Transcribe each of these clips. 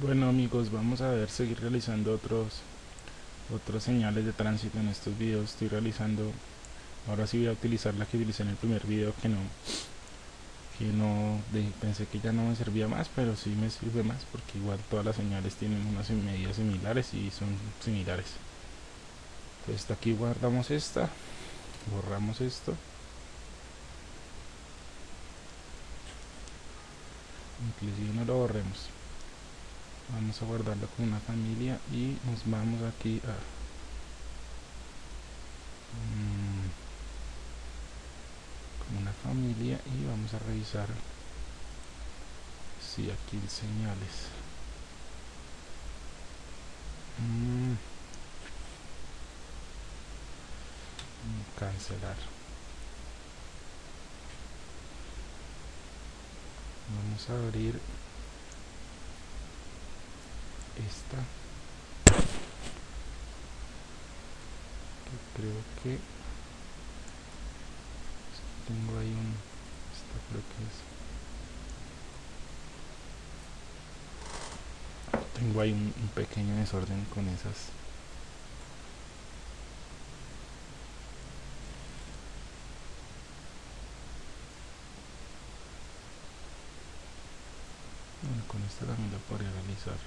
Bueno amigos, vamos a ver seguir realizando otros otros señales de tránsito en estos videos. Estoy realizando, ahora sí voy a utilizar la que utilicé en el primer video que no que no pensé que ya no me servía más, pero sí me sirve más porque igual todas las señales tienen unas medidas similares y son similares. Entonces aquí guardamos esta, borramos esto. Inclusive no lo borremos vamos a guardarlo con una familia y nos vamos aquí a mm, como una familia y vamos a revisar si aquí señales mm. cancelar vamos a abrir que creo que tengo ahí un esta creo que es. Tengo ahí un, un pequeño desorden con esas. Con esta también la podría realizar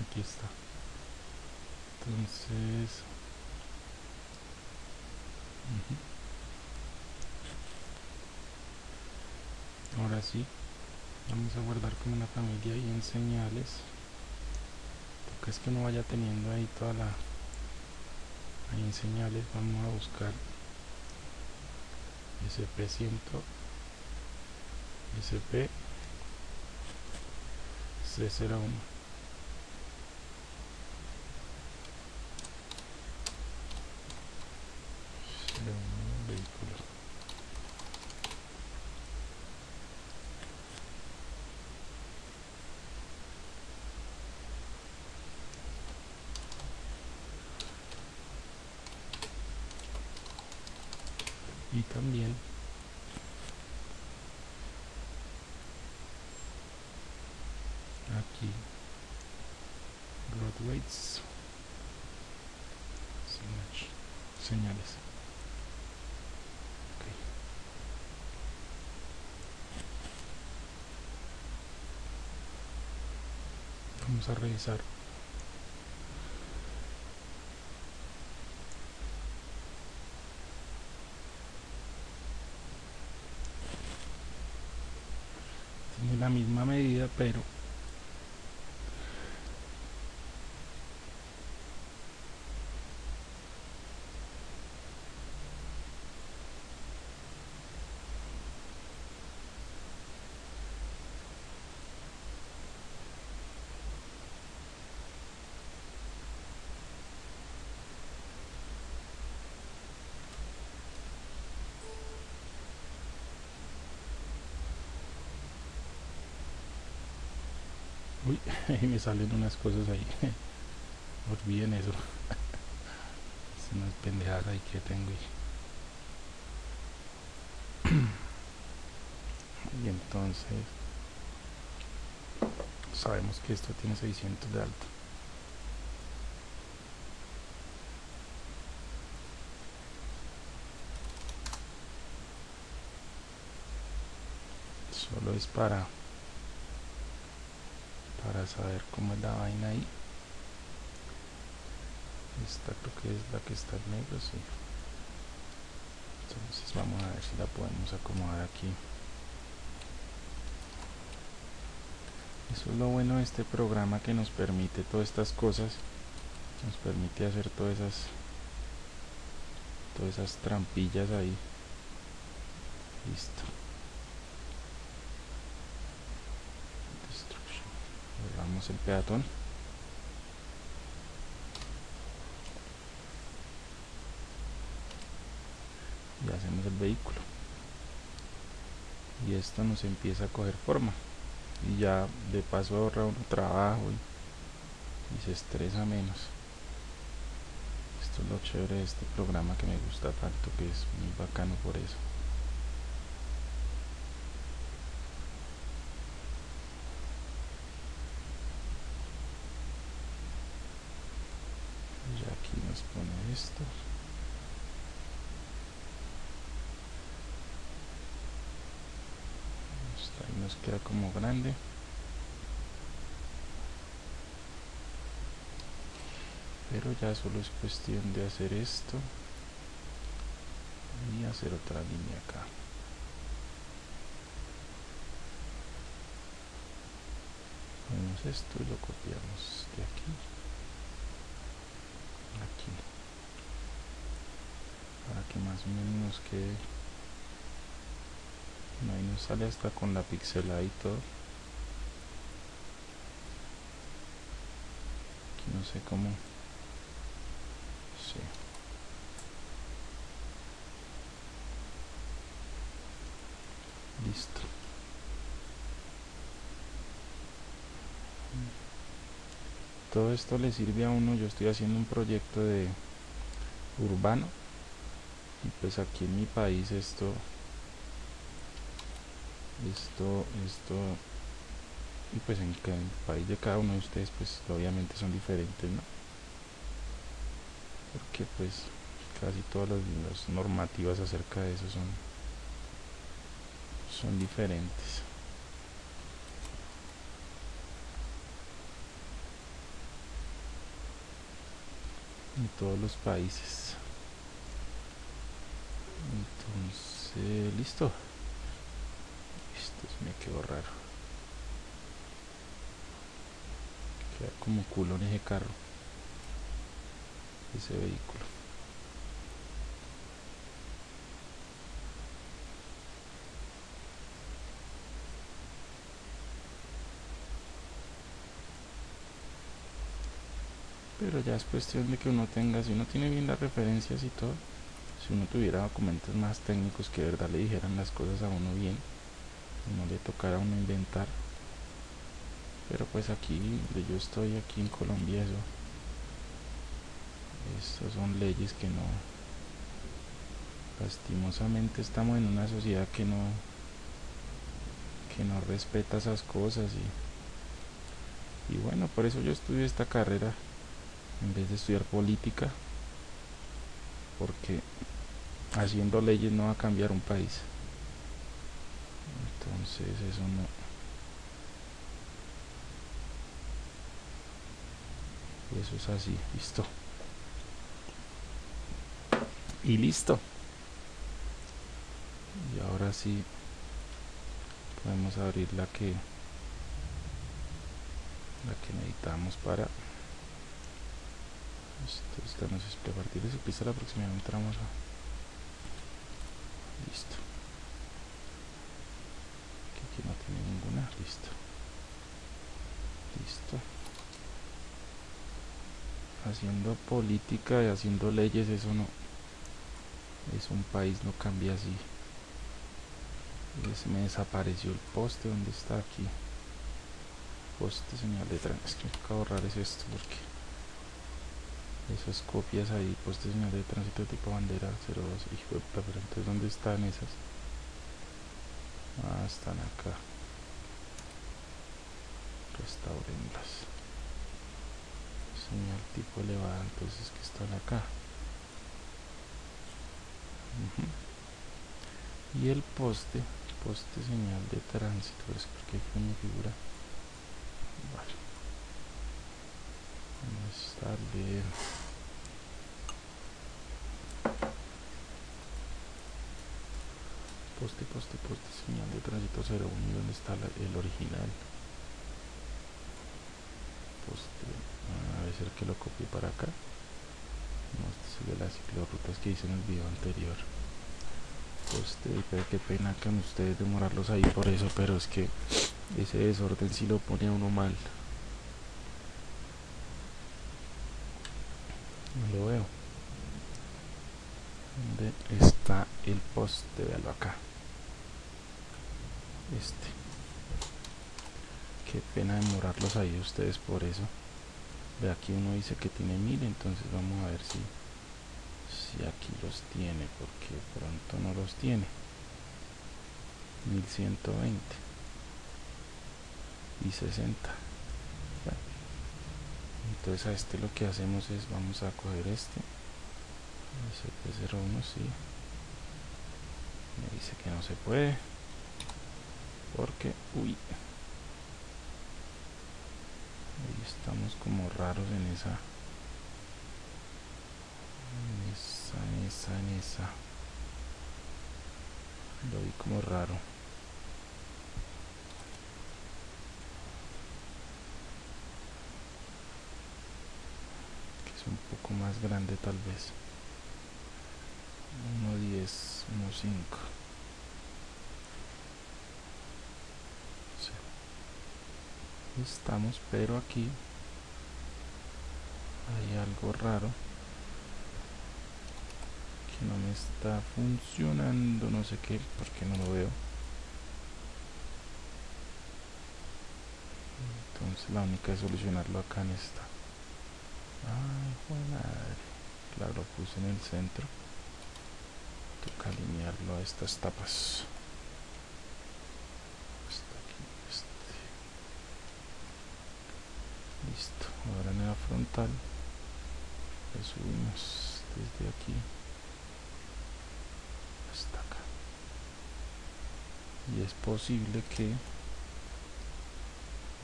aquí está. Entonces ahora sí vamos a guardar como una familia y en señales porque es que no vaya teniendo ahí toda la ahí en señales vamos a buscar sp100 sp c01 y también aquí. Road weights. Señales. Vamos a revisar. La misma medida pero Uy, me salen unas cosas ahí. Olviden eso. Es unas pendejadas ahí que tengo. Y entonces sabemos que esto tiene 600 de alto. Solo es para para saber cómo es la vaina ahí. Esta creo que es la que está en negro sí. Entonces vamos a ver si la podemos acomodar aquí. Eso es lo bueno de este programa que nos permite todas estas cosas. Nos permite hacer todas esas todas esas trampillas ahí. Listo el peatón. Y hacemos el vehículo. Y esto nos empieza a coger forma. Y ya de paso ahorra uno trabajo y, y se estresa menos. Esto es lo chévere de este programa que me gusta tanto que es muy bacano por eso y aquí nos pone esto ahí nos queda como grande. Pero ya solo es cuestión de hacer esto y hacer otra línea acá. Ponemos esto y lo copiamos de aquí aquí. Para que más o menos nos quede ahí nos sale hasta con la pixelada aquí no sé cómo. Sí. listo todo esto le sirve a uno yo estoy haciendo un proyecto de urbano y pues aquí en mi país esto esto esto y pues en el país de cada uno de ustedes pues obviamente son diferentes no porque pues casi todas las, normativas acerca de eso son son diferentes en todos los países. Entonces listo. Esto me quedó raro. Queda como culo en ese carro ese vehículo pero ya es cuestión de que uno tenga, si uno tiene bien las referencias y todo, si uno tuviera documentos más técnicos que de verdad le dijeran las cosas a uno bien, no le tocara a uno inventar. Pero pues aquí, donde yo estoy aquí en Colombia, eso, estas son leyes que no, lastimosamente estamos en una sociedad que no, que no respeta esas cosas y, y bueno, por eso yo estudié esta carrera en vez de estudiar política porque haciendo leyes no va a cambiar un país. Entonces eso no. Eso es así listo. Y listo. Y ahora sí podemos abrir la que la que necesitamos para esto esta nos es a partir de su pista aproximadamente vamos a listo. Aquí, no tiene ninguna. Listo. Listo. Haciendo política y haciendo leyes eso no es un país no cambia así. Se me desapareció el poste donde está aquí. Poste señal de tránsito. Es que me toca borrar es esto porque esas copias ahí, pues de señal de tránsito tipo bandera 02, hijo de pero entonces ¿dónde están esas? Ah, están acá. Restaurenlas. Señal tipo elevada, entonces que están acá. Y el poste, poste señal de tránsito, es porque aquí mi figura. A darle poste, poste, poste, señal de tránsito 01 y donde está el original poste, a ver que lo copie para acá no, este de las ciclorrutas que hice en el video anterior. Poste, pero qué pena con ustedes demorarlos ahí por eso, pero es que ese desorden si lo pone a uno mal no lo veo ¿dónde está el poste? véalo acá. Este. Qué pena demorarlos ahí ustedes por eso. Ve aquí uno dice que tiene mil entonces vamos a ver si si aquí los tiene porque pronto no los tiene. 1120 y 60 entonces a este lo que hacemos es vamos a coger este SP01 sí. Me dice que no se puede. Porque uy. Ahí estamos como raros en esa. En esa en esa en esa. Lo vi como raro. Que es un poco más grande tal vez 1.10 1.5 estamos pero aquí hay algo raro que no me está funcionando no sé qué porque no lo veo. Entonces la única es solucionarlo acá en esta. Ay madre. Claro lo puse en el centro toca alinearlo a estas tapas. Listo ahora en la frontal. Le subimos desde aquí hasta acá. Y es posible que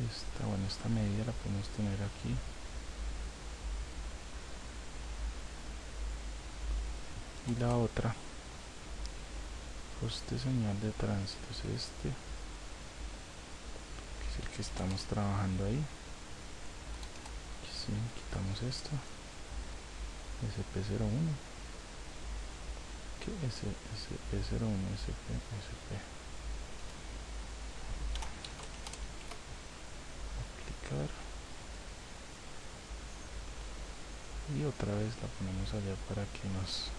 esta, bueno, esta medida la podemos tener aquí. Y la otra este señal de tránsito es este que es el que estamos trabajando ahí. Quitamos esto. Sp01 que sp01 sp sp aplicar. Y otra vez la ponemos allá para que nos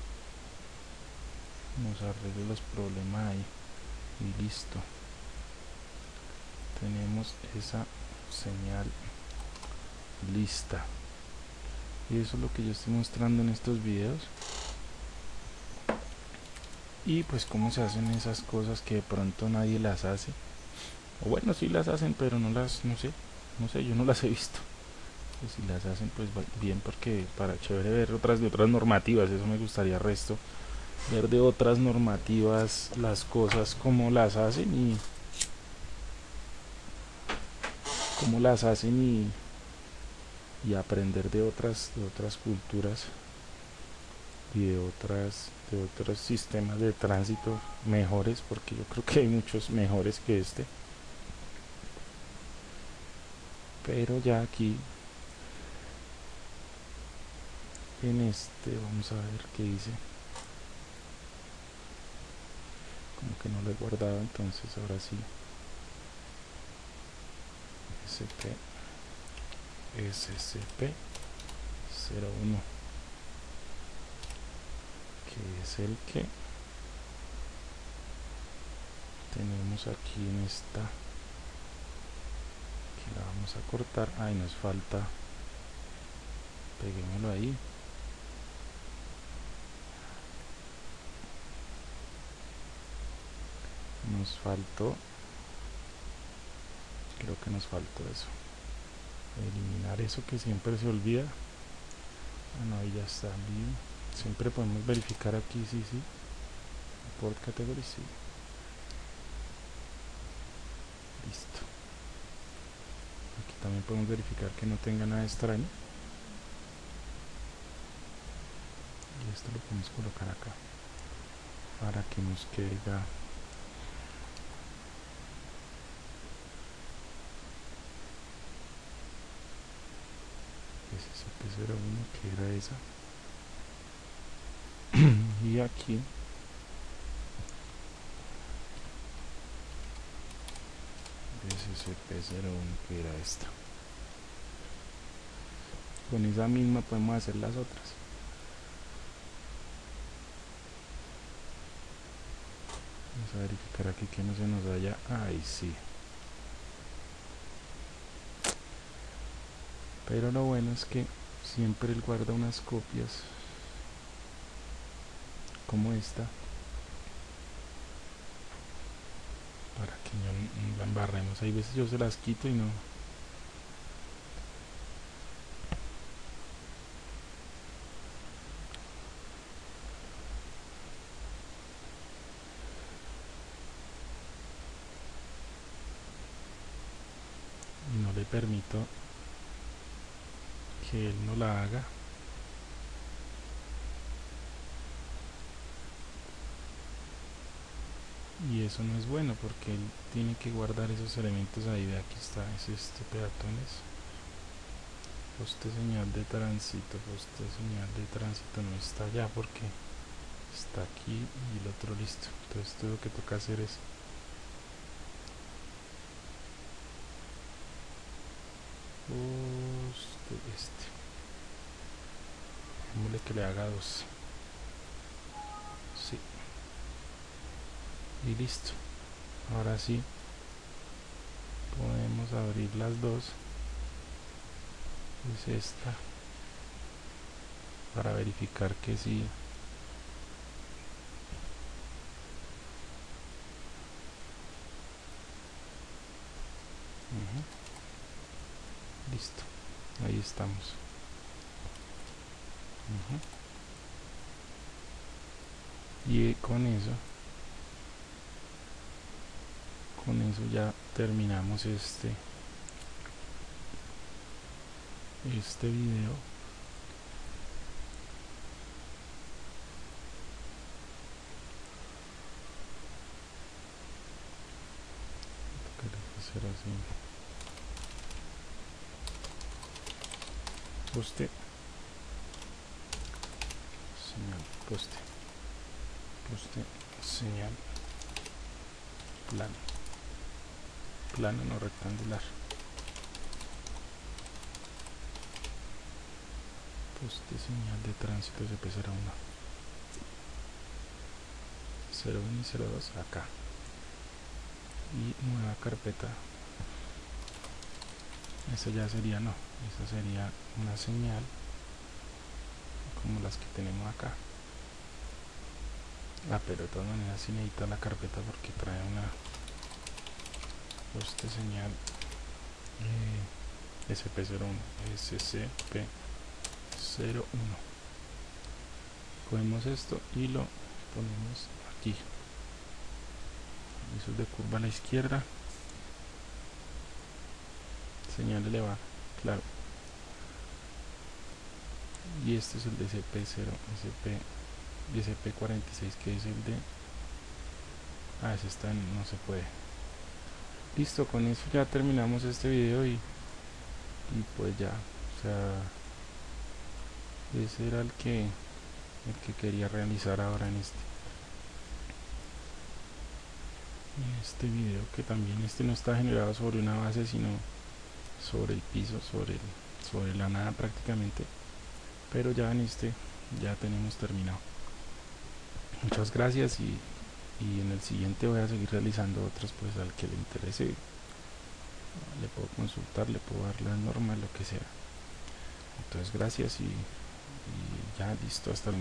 nos arregle los problemas ahí. Y listo. Tenemos esa señal lista. Y eso es lo que yo estoy mostrando en estos videos. Y pues cómo se hacen esas cosas que de pronto nadie las hace. O bueno si las hacen pero no las no sé no sé yo no las he visto. Si las hacen pues bien porque para chévere ver otras de otras normativas eso me gustaría resto ver de otras normativas las cosas como las hacen y cómo las hacen y y aprender de otras de otras culturas y de otras de otros sistemas de tránsito mejores porque yo creo que hay muchos mejores que este. Pero ya aquí en este vamos a ver qué dice como que no lo he guardado entonces ahora sí. SP SCP-01 que es el que tenemos aquí en esta. Que la vamos a cortar. Ahí nos falta. Peguémoslo ahí nos faltó. Creo que nos faltó eso. Eliminar eso que siempre se olvida. Ah, no, ahí ya está siempre podemos verificar aquí sí, sí. Por categoría sí. Listo. Aquí también podemos verificar que no tenga nada extraño. Y esto lo podemos colocar acá para que nos quede esa era una que era esa. Y aquí. Pues SCP-01 que era esta con esa misma podemos hacer las otras. Vamos a verificar aquí que no se nos vaya. Ahí sí. Pero lo bueno es que siempre él guarda unas copias como esta para que no la embarremos. Hay veces yo se las quito y no. No le permito que él no la haga. Y eso no es bueno porque él tiene que guardar esos elementos ahí. De aquí está es este peatones. Poste señal de tránsito poste señal de tránsito no está allá porque está aquí y el otro listo. Entonces todo lo que toca hacer es poste este. Démosle que le haga dos. Sí. Y listo. Ahora sí podemos abrir las dos. Es esta. Para verificar que sí. Listo ahí estamos. Y con eso con eso ya terminamos este este video. Hacer así poste. Señal poste. Poste señal plano. Plano no rectangular. Poste señal de tránsito SP01 01 y 02 acá. Y nueva carpeta. Esa ya sería no esa sería una señal como las que tenemos acá. Ah pero de todas maneras sí necesita la carpeta porque trae una poste señal eh, SP01 SCP01 cogemos esto y lo ponemos aquí. Eso es de curva a la izquierda. Señal elevada claro. Y este es el de SP0 SP SP46 que es el de ah ese está en, no se puede. Listo con eso ya terminamos este video y, y pues ya o sea ese era el que el que quería realizar ahora en este. En este video que también este no está generado sobre una base sino sobre el piso sobre el, sobre la nada prácticamente. Pero ya en este ya tenemos terminado. Muchas gracias y, y en el siguiente voy a seguir realizando otros pues al que le interese. Le puedo consultar le puedo dar las normas lo que sea. Entonces gracias y, ya listo hasta el